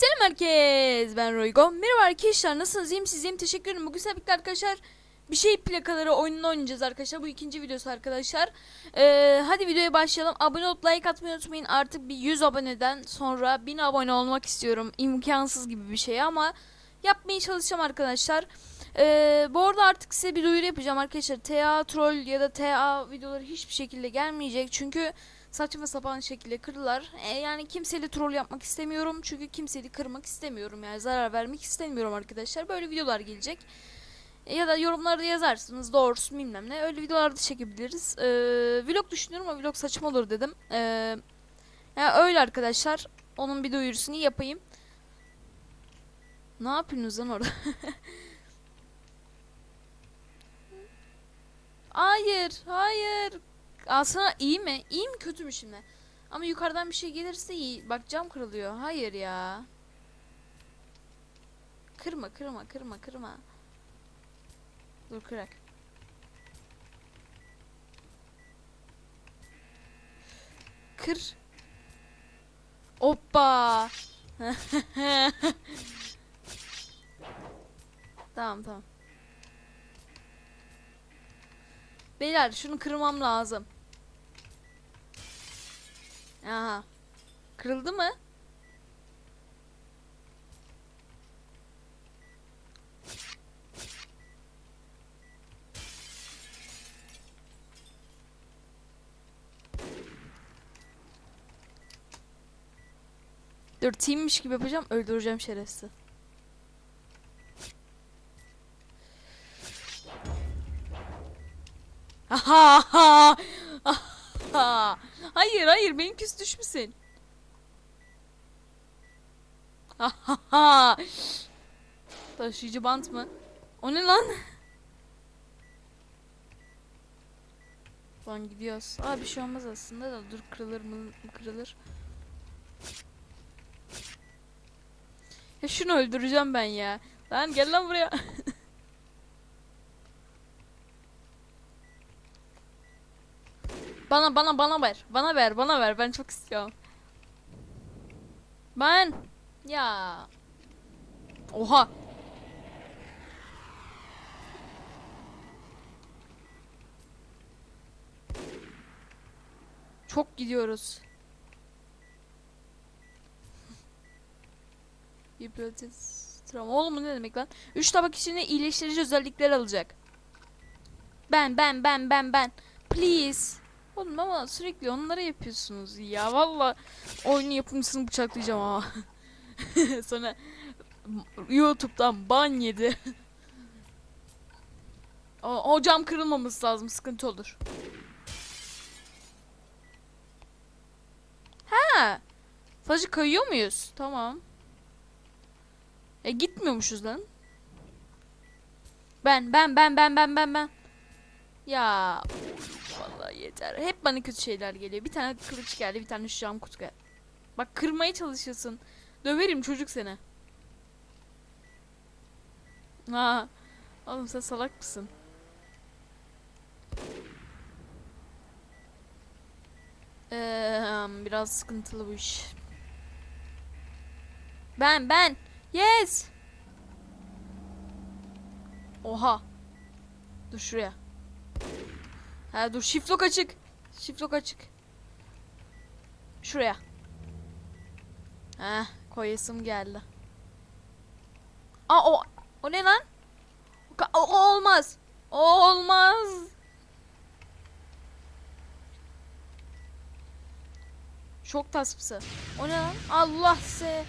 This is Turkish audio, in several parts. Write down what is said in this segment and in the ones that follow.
Selam herkes. Ben Roygo. Merhaba arkadaşlar. Nasılsınız? İyiyim siz? İyiyim. Teşekkür ederim. Bugün sizlerle arkadaşlar bir şey plakaları oyununu oynayacağız arkadaşlar. Bu ikinci videosu arkadaşlar. Ee, hadi videoya başlayalım. Abone olup like atmayı unutmayın. Artık bir 100 aboneden sonra 1000 abone olmak istiyorum. İmkansız gibi bir şey ama yapmaya çalışacağım arkadaşlar. Ee, bu arada artık size bir duyuru yapacağım arkadaşlar. TA troll ya da TA videoları hiçbir şekilde gelmeyecek. Çünkü saçma sapan şekilde kırdılar. E, yani kimseyle troll yapmak istemiyorum. Çünkü kimseyi kırmak istemiyorum. Yani zarar vermek istemiyorum arkadaşlar. Böyle videolar gelecek. E, ya da yorumlarda yazarsınız doğrusu bilmem ne. Öyle videolar da çekebiliriz. E, vlog düşünüyorum ama vlog saçma olur dedim. E, yani öyle arkadaşlar. Onun bir duyurusunu yapayım. Ne yapıyorsunuz lan orada? hayır, hayır. Aslında iyi mi? İyi mi kötü mü şimdi? Ama yukarıdan bir şey gelirse iyi. Bak cam kırılıyor. Hayır ya. Kırma kırma kırma kırma. Dur kırak. Kır. Hoppa. tamam tamam. Beyler şunu kırmam lazım. Aha. Kırıldı mı? Dur teammiş gibi yapacağım öldüreceğim şerefsiz. Aha. Hayır hayır benim küs düşmüşsün. Aha. Taşıyıcı bant mı? O ne lan? Lan gidiyoruz. Aa bir şey olmaz aslında da dur kırılır mı kırılır. Ya şunu öldüreceğim ben ya. Lan gel lan buraya. Bana bana bana ver. Bana ver bana ver. Ben çok istiyorum. Ben. Ya. Oha. Çok gidiyoruz. Travma. Oğlum bu ne demek lan? 3 tabak içinde iyileştirici özellikler alacak. Ben ben ben ben ben. Please. Oğlum ama sürekli onları yapıyorsunuz ya. Valla oyunu yapımcısını bıçaklayacağım ama. Sonra YouTube'dan ban yedi. o, o cam kırılmaması lazım. Sıkıntı olur. Ha. Sadece kayıyor muyuz? Tamam. E gitmiyormuşuz lan. Ben ben ben ben ben ben ben. Ya vallahi yeter. Hep bana kötü şeyler geliyor. Bir tane kılıç geldi, bir tane şu cam kutu geldi. Bak kırmaya çalışıyorsun. Döverim çocuk seni. Ha. Oğlum sen salak mısın? Ee, biraz sıkıntılı bu iş. Ben ben. Yes. Oha. Dur şuraya. Ha dur shift lock açık. Shift lock açık. Şuraya. Heh koyasım geldi. Aa o o ne lan? O, o- olmaz. O olmaz. Çok taspısı. O ne lan? Allah se.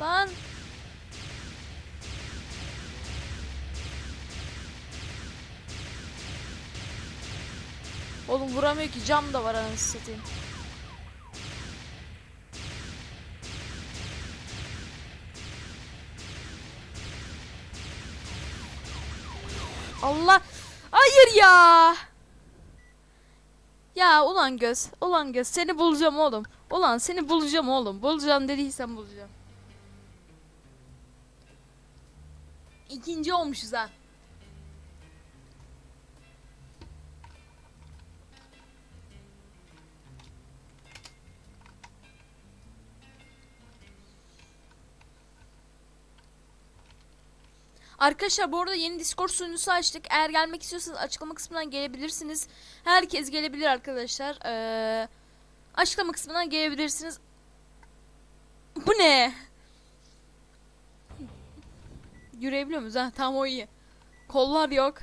Lan. Oğlum vuramıyor ki cam da var anasını satayım. Allah. Hayır ya. Ya ulan göz. Ulan göz. Seni bulacağım oğlum. Ulan seni bulacağım oğlum. Bulacağım dediysen bulacağım. İkinci olmuşuz ha. Arkadaşlar bu arada yeni Discord sunucusu açtık. Eğer gelmek istiyorsanız açıklama kısmından gelebilirsiniz. Herkes gelebilir arkadaşlar. Ee, açıklama kısmından gelebilirsiniz. Bu ne? Yürüyebiliyor muyuz? Ha, tamam o iyi. Kollar yok.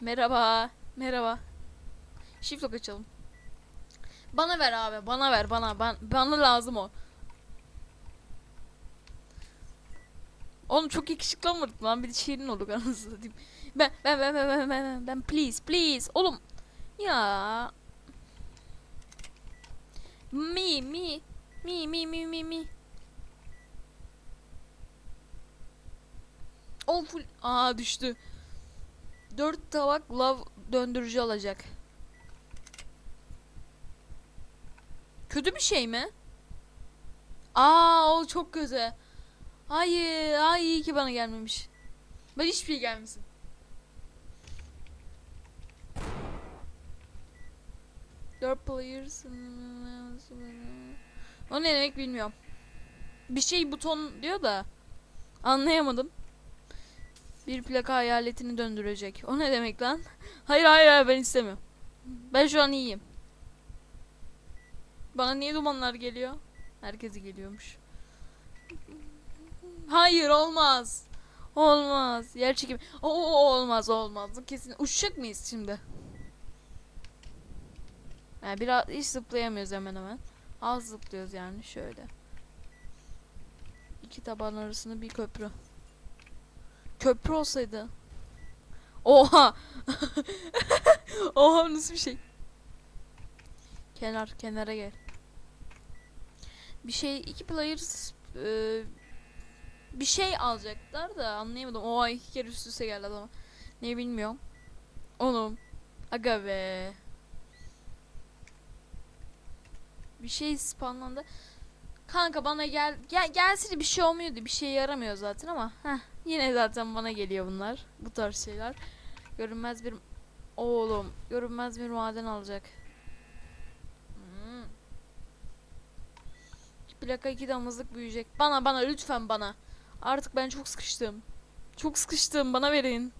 Merhaba. Merhaba. Shift lock açalım. Bana ver abi. Bana ver. Bana. Ben, bana lazım o. Oğlum çok yakışıklı lan. Bir de şirin olduk anasını satayım. Ben, ben, ben, ben, ben, ben, ben, ben, please, please. Oğlum. Ya. Mi, mi. Mi, mi, mi, mi, mi. O full. Aa düştü. Dört tabak lav döndürücü alacak. Kötü bir şey mi? Aa o çok kötü. Hayır, ay iyi ki bana gelmemiş. Ben hiçbir şey gelmesin. Dört players. O ne demek bilmiyorum. Bir şey buton diyor da anlayamadım. Bir plaka hayaletini döndürecek. O ne demek lan? Hayır hayır hayır ben istemiyorum. Ben şu an iyiyim. Bana niye dumanlar geliyor? Herkese geliyormuş. Hayır olmaz. Olmaz. Yer çekimi. Oo olmaz olmaz. Kesin uçacak mıyız şimdi? Yani biraz hiç zıplayamıyoruz hemen hemen. Az zıplıyoruz yani şöyle. İki taban arasında bir köprü. Köprü olsaydı. Oha. Oha nasıl bir şey? Kenar kenara gel. Bir şey iki players e, bir şey alacaklar da anlayamadım. Oha iki kere üst üste geldi adama. Ne bilmiyorum. Oğlum. Aga be. Bir şey spawnlandı. Kanka bana gel gel gelse bir şey olmuyordu. Bir şey yaramıyor zaten ama heh, yine zaten bana geliyor bunlar. Bu tarz şeyler. Görünmez bir oğlum görünmez bir maden alacak. Hmm. Plaka iki damızlık büyüyecek. Bana bana lütfen bana. Artık ben çok sıkıştım. Çok sıkıştım bana verin.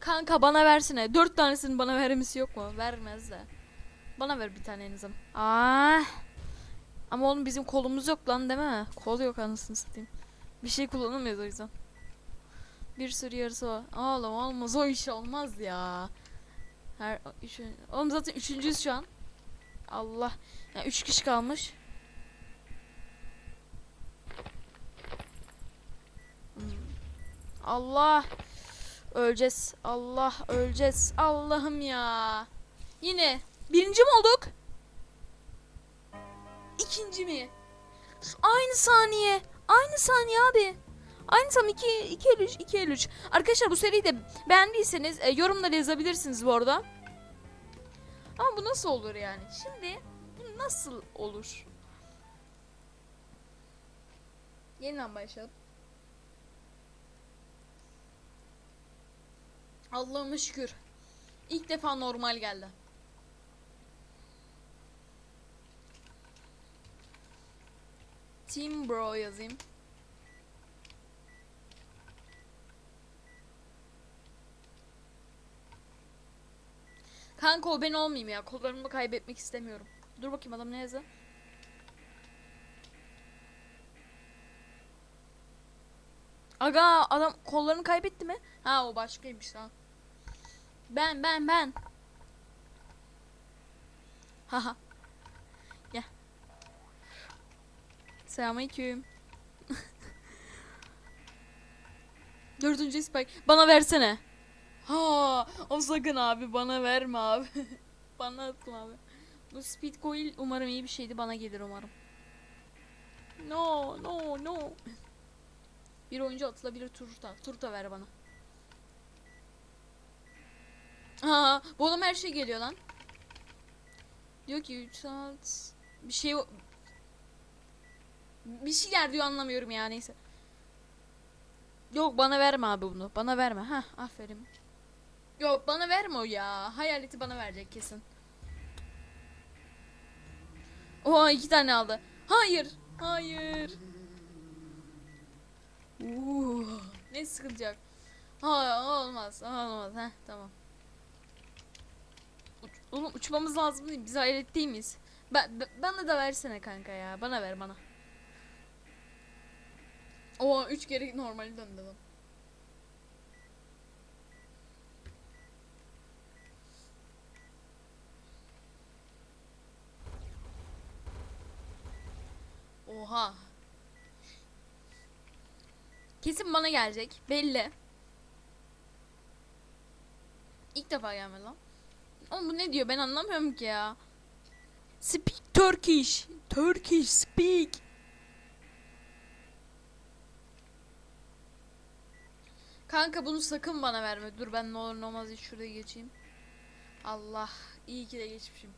Kanka bana versene. Dört tanesini bana vermesi yok mu? Vermez de. Bana ver bir tane en. Aa. Ama oğlum bizim kolumuz yok lan değil mi? Kol yok anasını satayım. Bir şey kullanamıyoruz o yüzden. Bir sürü yarısı var. Oğlum olmaz o iş olmaz ya. Her üç, oğlum zaten üçüncüyüz şu an. Allah. Yani üç kişi kalmış. Allah. Öleceğiz. Allah öleceğiz. Allah'ım ya. Yine birinci mi olduk? İkinci mi? Aynı saniye. Aynı saniye abi. Aynı tam 2 2 53 2 53. Arkadaşlar bu seriyi de beğendiyseniz e, yorumlara yazabilirsiniz bu arada. Ama bu nasıl olur yani? Şimdi bu nasıl olur? Yeniden başlayalım. Allah'ıma şükür. İlk defa normal geldi. Team Bro yazayım. Kanka o ben olmayayım ya. Kollarımı kaybetmek istemiyorum. Dur bakayım adam ne yazdı? Aga adam kollarını kaybetti mi? Ha o başkaymış lan. Ben ben ben. Haha. Gel. Selamünaleyküm. Dördüncü spike. Bana versene. Ha, o sakın abi bana verme abi. bana atma abi. Bu speed coil umarım iyi bir şeydi bana gelir umarım. No no no. Bir oyuncu atılabilir turta. Turta ver bana. Ha, bu oğlum her şey geliyor lan. Diyor ki 3 saat bir şey bir şeyler diyor anlamıyorum ya neyse. Yok bana verme abi bunu. Bana verme. Ha, aferin. Yok bana verme o ya. Hayaleti bana verecek kesin. Oha iki tane aldı. Hayır. Hayır. Uuu, ne sıkıntı yok. Ha olmaz olmaz ha tamam. Oğlum uçmamız lazım değil? Biz hayret değil miyiz? Ben- bana da versene kanka ya. Bana ver bana. Oha 3 kere normali döndü lan. Oha. Kesin bana gelecek. Belli. İlk defa gelmedi lan. Oğlum bu ne diyor ben anlamıyorum ki ya. Speak Turkish. Turkish speak. Kanka bunu sakın bana verme. Dur ben ne olur ne olmaz hiç şuraya geçeyim. Allah iyi ki de geçmişim.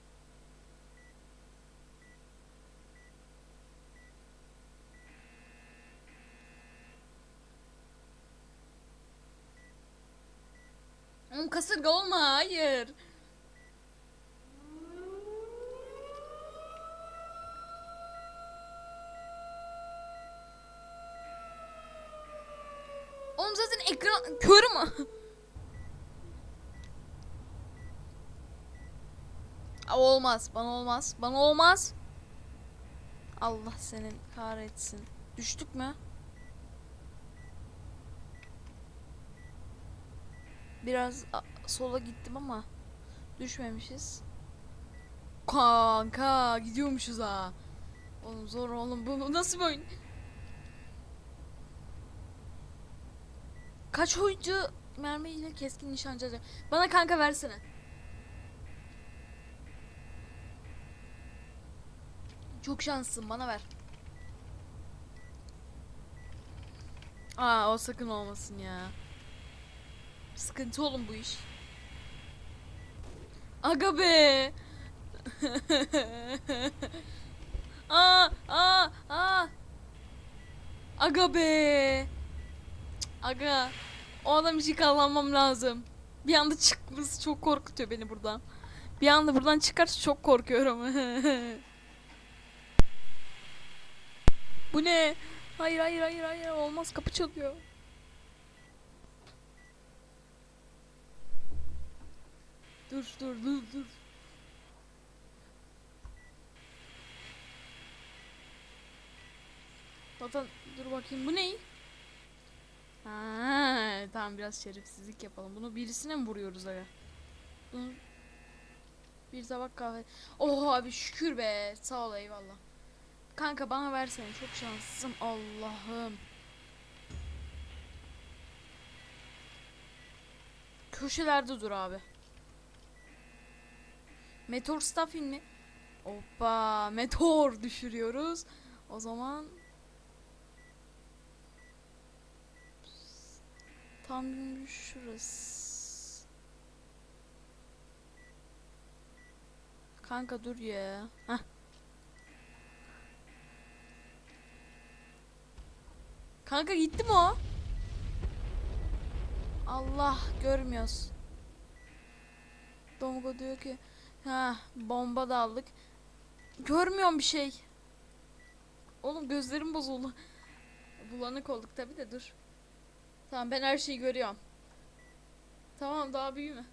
Oğlum kasırga olma hayır. Oğlum zaten ekran kör mü? Olmaz bana olmaz bana olmaz. Allah senin kahretsin. Düştük mü? Biraz sola gittim ama düşmemişiz. Kanka gidiyormuşuz ha. Oğlum zor oğlum bu nasıl bir oyun? Kaç oyuncu mermiyle keskin nişancı alacak? Bana kanka versene. Çok şanslısın bana ver. Aa o sakın olmasın ya. Sıkıntı oğlum bu iş. Aga be. aa, aa, aa. Aga be. Aga. O adam için kallanmam lazım. Bir anda çıkması çok korkutuyor beni buradan. Bir anda buradan çıkarsa çok korkuyorum. Bu ne? Hayır hayır hayır hayır olmaz kapı çalıyor. Dur dur dur dur. Zaten dur bakayım bu ne? Ha, tamam biraz şerefsizlik yapalım. Bunu birisine mi vuruyoruz aga? Bir tabak kahve. Oh abi şükür be. Sağ ol eyvallah. Kanka bana versene çok şanslısın Allah'ım. Köşelerde dur abi. Meteor Staffin mi? Hoppa meteor düşürüyoruz. O zaman tam şurası. Kanka dur ya. Heh. Kanka gitti mi o? Allah görmüyoruz. Dongo diyor ki ha bomba da aldık. Görmüyorum bir şey. Oğlum gözlerim bozuldu. Bulanık olduk tabi de dur. Tamam ben her şeyi görüyorum. Tamam daha büyüme.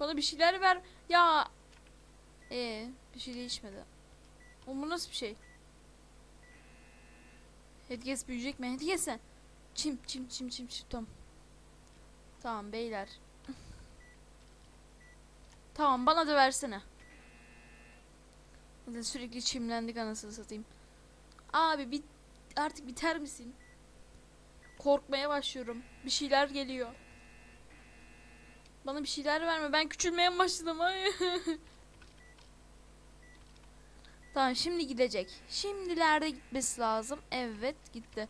Bana bir şeyler ver. Ya. Ee, bir şey değişmedi. Oğlum bu nasıl bir şey? Hedges büyüyecek mi? Hedges'e. Çim çim çim çim çim tamam. Tamam beyler. tamam bana da versene. Sürekli çimlendik anasını satayım. Abi bit artık biter misin? Korkmaya başlıyorum. Bir şeyler geliyor. Bana bir şeyler verme. Ben küçülmeye başladım. Tamam şimdi gidecek. Şimdilerde gitmesi lazım. Evet gitti.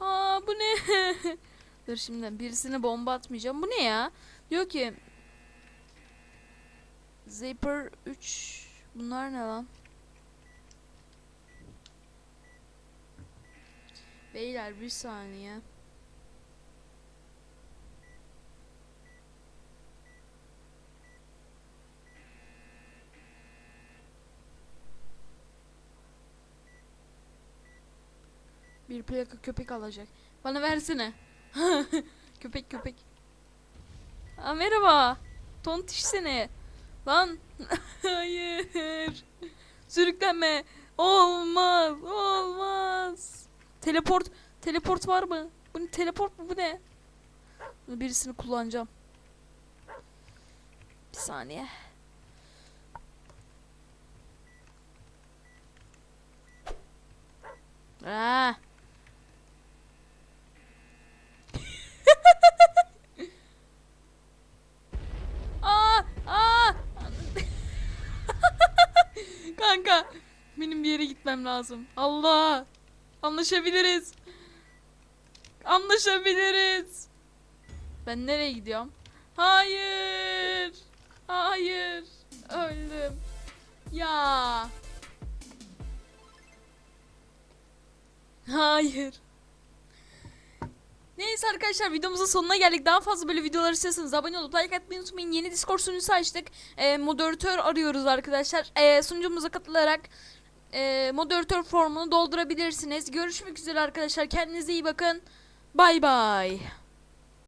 Aa bu ne? Dur şimdi birisine bomba atmayacağım. Bu ne ya? Diyor ki Zipper 3 Bunlar ne lan? Beyler bir saniye. Bir plaka köpek alacak. Bana versene. köpek köpek. Aa, merhaba. Tontiş seni. Lan. Hayır. Sürüklenme. Olmaz. Olmaz. Teleport. Teleport var mı? Bu ne? Teleport mu? Bu ne? Birisini kullanacağım. Bir saniye. Aa. Aa, aa. Kanka, yere gitmem lazım. Allah. Anlaşabiliriz. Anlaşabiliriz. Ben nereye gidiyorum? Hayır. Hayır. Öldüm. Ya. Hayır. Neyse arkadaşlar videomuzun sonuna geldik. Daha fazla böyle videolar istiyorsanız abone olup like atmayı unutmayın. Yeni Discord sunucusu açtık. Ee, moderatör arıyoruz arkadaşlar. Ee, sunucumuza katılarak e, moderatör formunu doldurabilirsiniz. Görüşmek üzere arkadaşlar. Kendinize iyi bakın. Bay bay.